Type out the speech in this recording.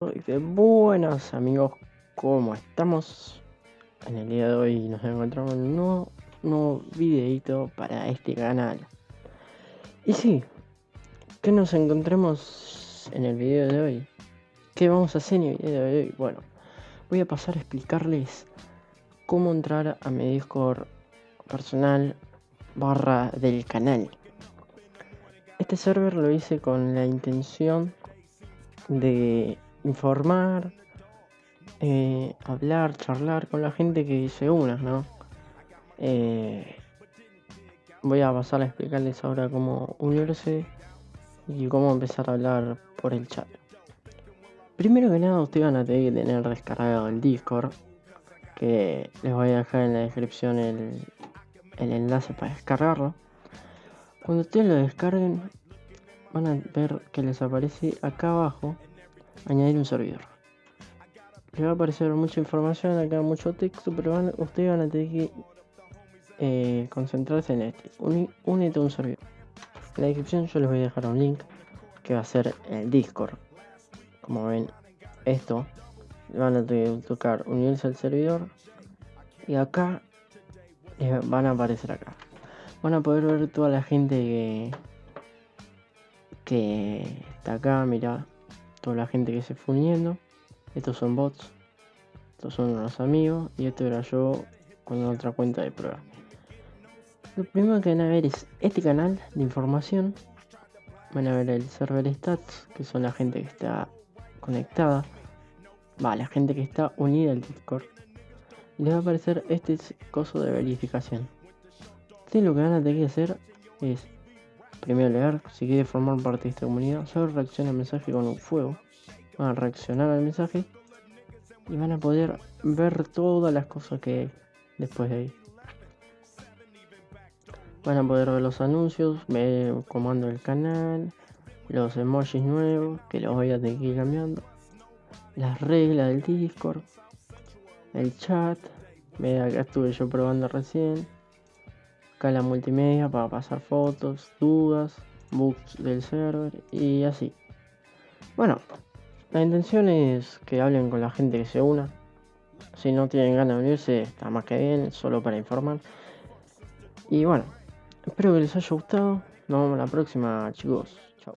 Buenas amigos, ¿cómo estamos? En el día de hoy nos encontramos en un nuevo, nuevo videito para este canal. Y sí, ¿qué nos encontremos en el video de hoy? ¿Qué vamos a hacer en el video de hoy? Bueno, voy a pasar a explicarles cómo entrar a mi Discord personal barra del canal. Este server lo hice con la intención de informar, eh, hablar, charlar con la gente que se una, ¿no? Eh, voy a pasar a explicarles ahora cómo unirse y cómo empezar a hablar por el chat. Primero que nada, ustedes van a tener que tener descargado el Discord, que les voy a dejar en la descripción el, el enlace para descargarlo. Cuando ustedes lo descarguen, van a ver que les aparece acá abajo añadir un servidor. Les va a aparecer mucha información, acá mucho texto, pero van, ustedes van a tener que eh, concentrarse en este. únete a un servidor. En la descripción yo les voy a dejar un link que va a ser el Discord. Como ven, esto van a tocar unirse al servidor y acá les van a aparecer acá. Van a poder ver toda la gente que, que está acá, mira, la gente que se fue uniendo. Estos son bots, estos son unos amigos y esto era yo con otra cuenta de prueba. Lo primero que van a ver es este canal de información. Van a ver el server stats, que son la gente que está conectada. Va, la gente que está unida al Discord. Y les va a aparecer este coso de verificación. Entonces lo que van a tener que hacer es Primero leer, si quiere formar parte de esta comunidad, solo reacciona al mensaje con un fuego. Van a reaccionar al mensaje y van a poder ver todas las cosas que hay después de ahí. Van a poder ver los anuncios, ver comando del canal, los emojis nuevos que los voy a tener que ir cambiando, las reglas del Discord, el chat, ve acá estuve yo probando recién acá la multimedia para pasar fotos, dudas, bugs del server y así. Bueno, la intención es que hablen con la gente que se una. Si no tienen ganas de unirse, está más que bien, solo para informar. Y bueno, espero que les haya gustado. Nos vemos la próxima, chicos.